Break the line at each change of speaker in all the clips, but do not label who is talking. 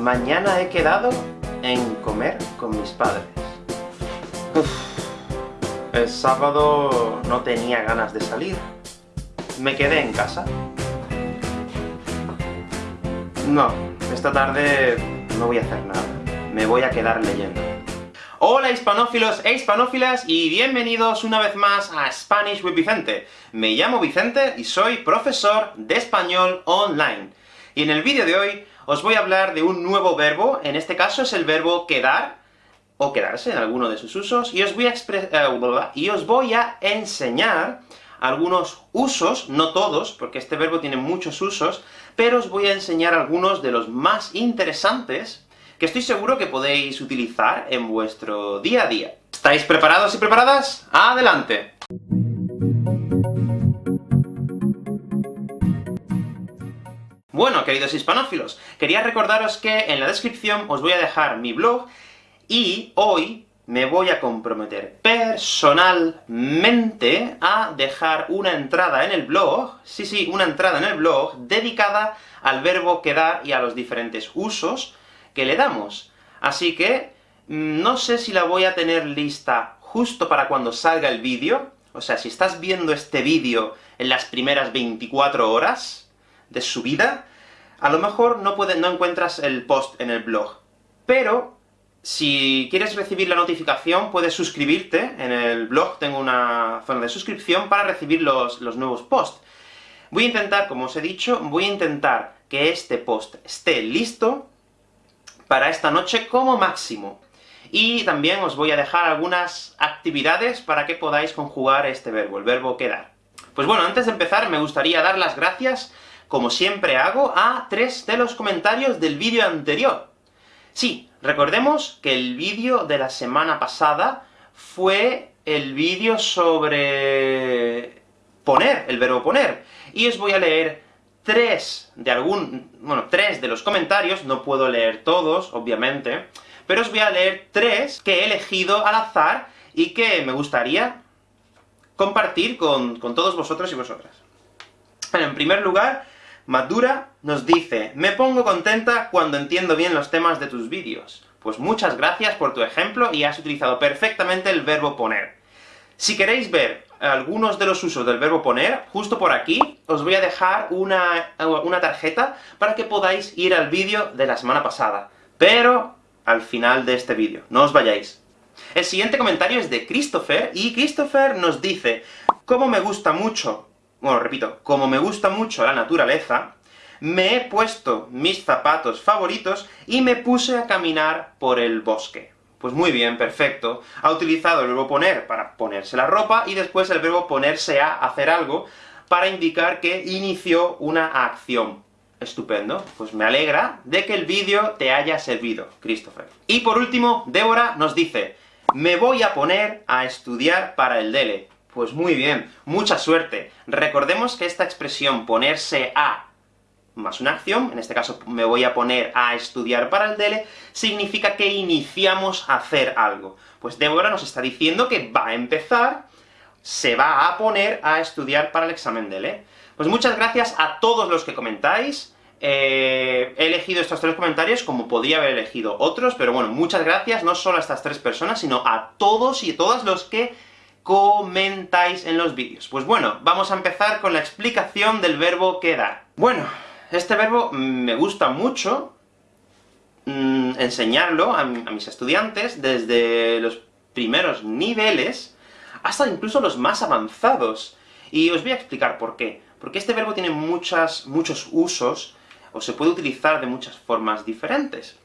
mañana he quedado en comer con mis padres. El sábado no tenía ganas de salir. Me quedé en casa. No, esta tarde no voy a hacer nada. Me voy a quedar leyendo. Hola hispanófilos e hispanófilas, y bienvenidos una vez más a Spanish with Vicente. Me llamo Vicente y soy profesor de español online. Y en el vídeo de hoy os voy a hablar de un nuevo verbo, en este caso es el verbo quedar, o quedarse en alguno de sus usos, y os voy a, eh, y os voy a enseñar algunos usos, no todos, porque este verbo tiene muchos usos, pero os voy a enseñar algunos de los más interesantes, que estoy seguro que podéis utilizar en vuestro día a día. ¿Estáis preparados y preparadas? ¡Adelante! Bueno, queridos hispanófilos, quería recordaros que en la descripción os voy a dejar mi blog, y hoy me voy a comprometer personalmente a dejar una entrada en el blog, sí, sí, una entrada en el blog, dedicada al verbo quedar y a los diferentes usos que le damos. Así que, mm, no sé si la voy a tener lista justo para cuando salga el vídeo, o sea, si estás viendo este vídeo en las primeras 24 horas de su vida, a lo mejor no, no encuentras el post en el blog, pero si quieres recibir la notificación, puedes suscribirte, en el blog tengo una zona de suscripción para recibir los, los nuevos posts. Voy a intentar, como os he dicho, voy a intentar que este post esté listo para esta noche como máximo. Y también os voy a dejar algunas actividades para que podáis conjugar este verbo, el verbo quedar. Pues bueno, antes de empezar me gustaría dar las gracias como siempre hago, a tres de los comentarios del vídeo anterior. Sí, recordemos que el vídeo de la semana pasada fue el vídeo sobre poner, el verbo poner, y os voy a leer tres de algún... bueno, tres de los comentarios, no puedo leer todos, obviamente, pero os voy a leer tres que he elegido al azar, y que me gustaría compartir con, con todos vosotros y vosotras. en primer lugar, Madura nos dice, me pongo contenta cuando entiendo bien los temas de tus vídeos. Pues muchas gracias por tu ejemplo, y has utilizado perfectamente el verbo poner. Si queréis ver algunos de los usos del verbo poner, justo por aquí, os voy a dejar una, una tarjeta para que podáis ir al vídeo de la semana pasada, pero al final de este vídeo, no os vayáis. El siguiente comentario es de Christopher, y Christopher nos dice, «Cómo me gusta mucho bueno, repito, como me gusta mucho la naturaleza, me he puesto mis zapatos favoritos y me puse a caminar por el bosque. Pues muy bien, perfecto. Ha utilizado el verbo poner para ponerse la ropa, y después el verbo ponerse a hacer algo, para indicar que inició una acción. Estupendo. Pues me alegra de que el vídeo te haya servido, Christopher. Y por último, Débora nos dice, me voy a poner a estudiar para el DELE. Pues muy bien, mucha suerte. Recordemos que esta expresión ponerse a más una acción, en este caso me voy a poner a estudiar para el DELE, significa que iniciamos a hacer algo. Pues Débora nos está diciendo que va a empezar, se va a poner a estudiar para el examen DELE. Pues muchas gracias a todos los que comentáis, eh, he elegido estos tres comentarios como podía haber elegido otros, pero bueno, muchas gracias no solo a estas tres personas, sino a todos y todas los que comentáis en los vídeos. Pues bueno, vamos a empezar con la explicación del verbo quedar. Bueno, este verbo me gusta mucho mm, enseñarlo a, a mis estudiantes desde los primeros niveles hasta incluso los más avanzados. Y os voy a explicar por qué. Porque este verbo tiene muchas, muchos usos, o se puede utilizar de muchas formas diferentes.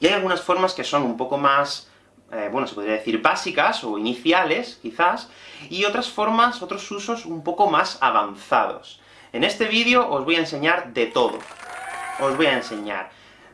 Y hay algunas formas que son un poco más eh, bueno, se podría decir básicas, o iniciales, quizás, y otras formas, otros usos un poco más avanzados. En este vídeo os voy a enseñar de todo. Os voy a enseñar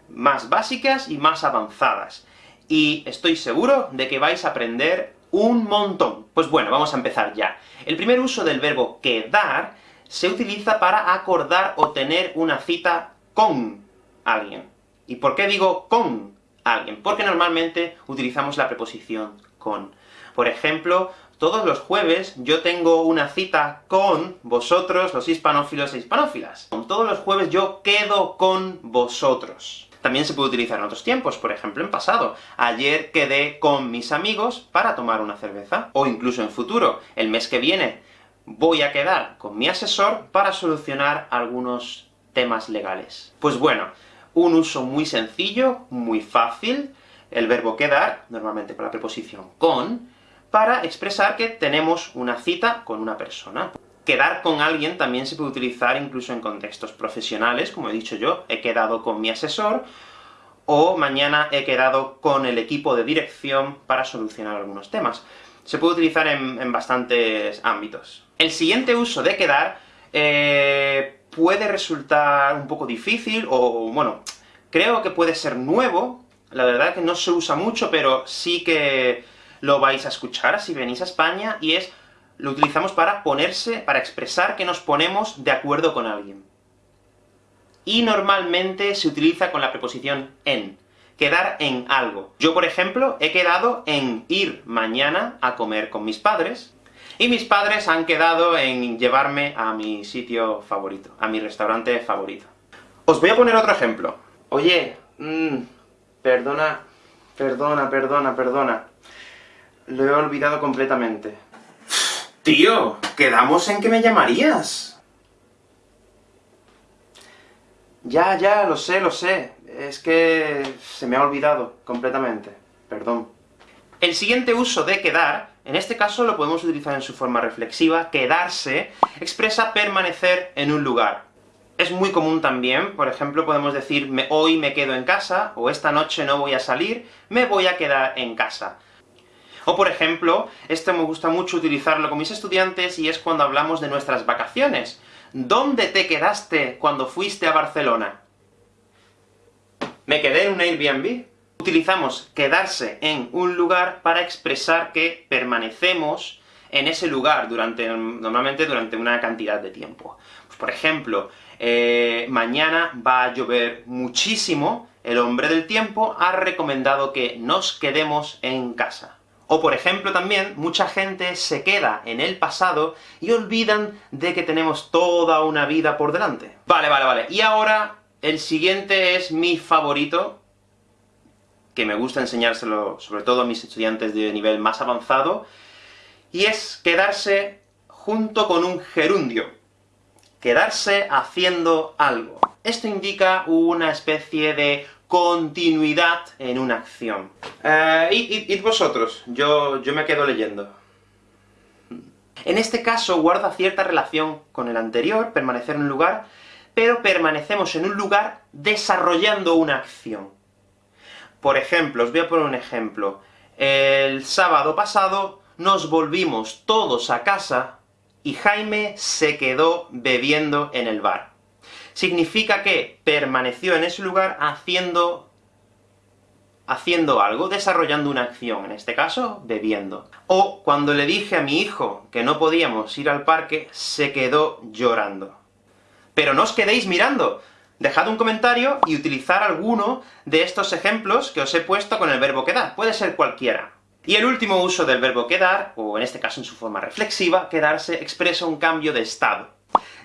más básicas y más avanzadas. Y estoy seguro de que vais a aprender un montón. Pues bueno, vamos a empezar ya. El primer uso del verbo quedar se utiliza para acordar o tener una cita con alguien. ¿Y por qué digo con? Alguien, porque normalmente utilizamos la preposición con. Por ejemplo, todos los jueves yo tengo una cita con vosotros, los hispanófilos e hispanófilas. Todos los jueves yo quedo con vosotros. También se puede utilizar en otros tiempos, por ejemplo en pasado. Ayer quedé con mis amigos para tomar una cerveza. O incluso en futuro, el mes que viene, voy a quedar con mi asesor para solucionar algunos temas legales. Pues bueno, un uso muy sencillo, muy fácil, el verbo quedar, normalmente con la preposición con, para expresar que tenemos una cita con una persona. Quedar con alguien también se puede utilizar incluso en contextos profesionales, como he dicho yo, he quedado con mi asesor, o mañana he quedado con el equipo de dirección para solucionar algunos temas. Se puede utilizar en, bastantes ámbitos. El siguiente uso de quedar eh, puede resultar un poco difícil, o bueno, creo que puede ser nuevo, la verdad que no se usa mucho, pero sí que lo vais a escuchar si venís a España, y es, lo utilizamos para ponerse, para expresar que nos ponemos de acuerdo con alguien. Y normalmente se utiliza con la preposición en, quedar en algo. Yo, por ejemplo, he quedado en ir mañana a comer con mis padres, y mis padres han quedado en llevarme a mi sitio favorito, a mi restaurante favorito. Os voy a poner otro ejemplo. Oye, mmm, perdona, perdona, perdona, perdona. Lo he olvidado completamente. Tío, quedamos en que me llamarías. Ya, ya, lo sé, lo sé. Es que se me ha olvidado completamente. Perdón. El siguiente uso de quedar, en este caso lo podemos utilizar en su forma reflexiva, quedarse, expresa permanecer en un lugar. Es muy común también, por ejemplo, podemos decir hoy me quedo en casa, o esta noche no voy a salir, me voy a quedar en casa. O por ejemplo, esto me gusta mucho utilizarlo con mis estudiantes, y es cuando hablamos de nuestras vacaciones. ¿Dónde te quedaste cuando fuiste a Barcelona? ¿Me quedé en un Airbnb? Utilizamos quedarse en un lugar para expresar que permanecemos en ese lugar durante, normalmente durante una cantidad de tiempo. Pues, por ejemplo, eh, mañana va a llover muchísimo, el hombre del tiempo ha recomendado que nos quedemos en casa. O por ejemplo también, mucha gente se queda en el pasado y olvidan de que tenemos toda una vida por delante. Vale, vale, vale. Y ahora, el siguiente es mi favorito, que me gusta enseñárselo sobre todo a mis estudiantes de nivel más avanzado, y es quedarse junto con un gerundio. Quedarse haciendo algo. Esto indica una especie de continuidad en una acción. Eh, y, vosotros? Yo, yo me quedo leyendo. En este caso guarda cierta relación con el anterior, permanecer en un lugar, pero permanecemos en un lugar desarrollando una acción. Por ejemplo, os voy a poner un ejemplo. El sábado pasado nos volvimos todos a casa, y Jaime se quedó bebiendo en el bar. Significa que permaneció en ese lugar haciendo haciendo algo, desarrollando una acción, en este caso, bebiendo. O, cuando le dije a mi hijo que no podíamos ir al parque, se quedó llorando. Pero no os quedéis mirando, Dejad un comentario y utilizar alguno de estos ejemplos que os he puesto con el verbo quedar, puede ser cualquiera. Y el último uso del verbo quedar, o en este caso en su forma reflexiva, quedarse expresa un cambio de estado.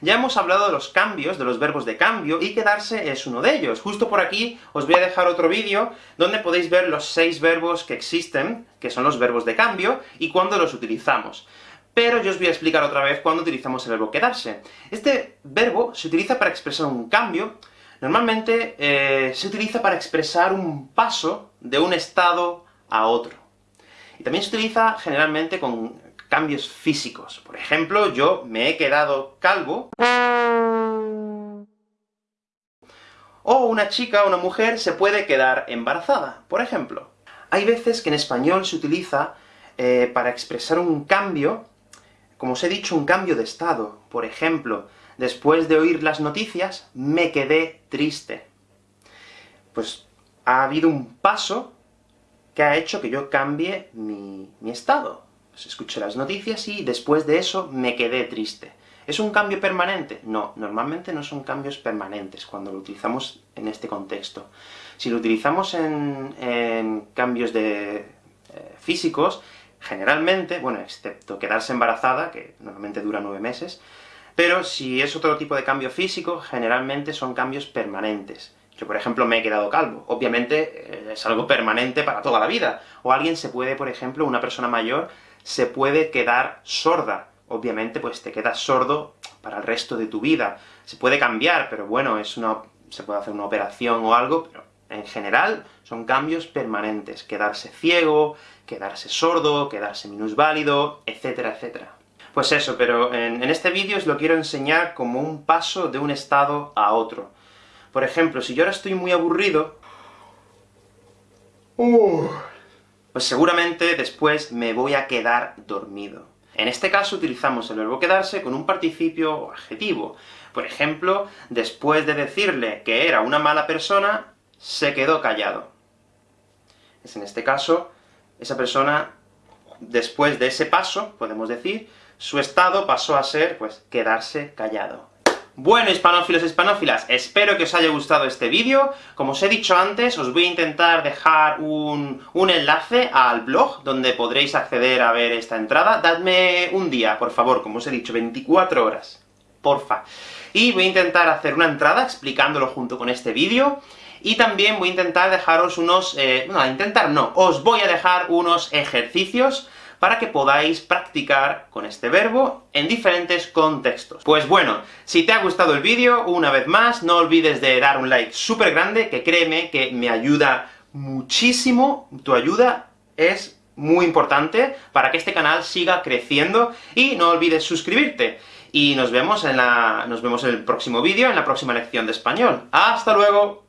Ya hemos hablado de los cambios, de los verbos de cambio, y quedarse es uno de ellos. Justo por aquí os voy a dejar otro vídeo, donde podéis ver los seis verbos que existen, que son los verbos de cambio, y cuándo los utilizamos pero yo os voy a explicar otra vez cuándo utilizamos el verbo quedarse. Este verbo se utiliza para expresar un cambio, normalmente eh, se utiliza para expresar un paso de un estado a otro. Y también se utiliza generalmente con cambios físicos. Por ejemplo, yo me he quedado calvo, o una chica una mujer se puede quedar embarazada, por ejemplo. Hay veces que en español se utiliza eh, para expresar un cambio como os he dicho, un cambio de estado. Por ejemplo, después de oír las noticias, me quedé triste. Pues ha habido un paso que ha hecho que yo cambie mi, estado. Pues escuché las noticias y después de eso me quedé triste. ¿Es un cambio permanente? No, normalmente no son cambios permanentes cuando lo utilizamos en este contexto. Si lo utilizamos en, cambios de, eh, físicos, generalmente, bueno, excepto quedarse embarazada, que normalmente dura nueve meses, pero si es otro tipo de cambio físico, generalmente son cambios permanentes, Yo, por ejemplo, me he quedado calvo. Obviamente, eh, es algo permanente para toda la vida. O alguien se puede, por ejemplo, una persona mayor, se puede quedar sorda. Obviamente, pues te quedas sordo para el resto de tu vida. Se puede cambiar, pero bueno, es una, se puede hacer una operación o algo, pero en general son cambios permanentes. Quedarse ciego, quedarse sordo, quedarse minusválido, etcétera, etcétera. Pues eso, pero en, en este vídeo os lo quiero enseñar como un paso de un estado a otro. Por ejemplo, si yo ahora estoy muy aburrido, pues seguramente después me voy a quedar dormido. En este caso utilizamos el verbo quedarse con un participio o adjetivo. Por ejemplo, después de decirle que era una mala persona, se quedó callado. Es en este caso, esa persona, después de ese paso, podemos decir, su estado pasó a ser, pues, quedarse callado. Bueno, hispanófilos e hispanófilas, espero que os haya gustado este vídeo. Como os he dicho antes, os voy a intentar dejar un, un, enlace al blog, donde podréis acceder a ver esta entrada. Dadme un día, por favor, como os he dicho, 24 horas. Porfa. Y voy a intentar hacer una entrada explicándolo junto con este vídeo, y también voy a intentar dejaros unos... Eh, no, intentar no, os voy a dejar unos ejercicios para que podáis practicar con este verbo en diferentes contextos. Pues bueno, si te ha gustado el vídeo, una vez más, no olvides de dar un like súper grande, que créeme que me ayuda muchísimo, tu ayuda es muy importante para que este canal siga creciendo, y no olvides suscribirte. Y nos vemos en la... nos vemos en el próximo vídeo, en la próxima lección de español. ¡Hasta luego!